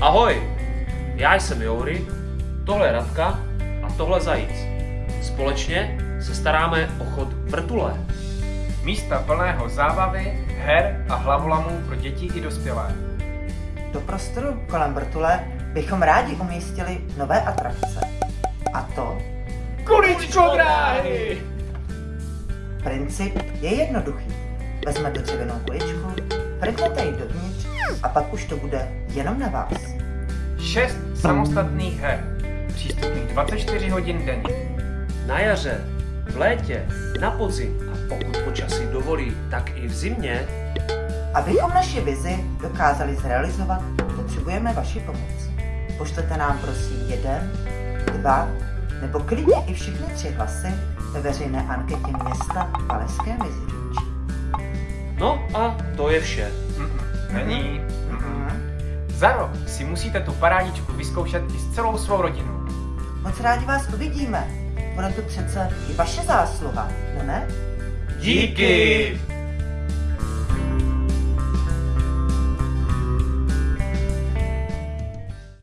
Ahoj, já jsem Joury, tohle je Radka a tohle Zajíc. Společně se staráme o chod vrtule. Místa plného zábavy, her a hlavolamů pro děti i dospělé. Do prostoru kolem vrtule bychom rádi umístili nové atrakce. A to Kuličko dráhy! princip je jednoduchý. Vezmete dřevěnou kuličku, vrhnete ji dovnitř a pak už to bude jenom na vás. Šest samostatných her. Přístupných 24 hodin denně. Na jaře, v létě, na podzim a pokud počasí dovolí, tak i v zimě Abychom naši vizi dokázali zrealizovat, potřebujeme vaši pomoc. Pošlete nám prosím jeden, dva nebo klidně i všechny tři hlasy ve veřejné anketě města Paleské Meziříčí. No a to je vše. Není. Mm-mm. Za rok si musíte tu parádičku vyzkoušet i s celou svou rodinou. Moc rádi vás uvidíme. Bude to přece i vaše zásluha, no ne? Díky!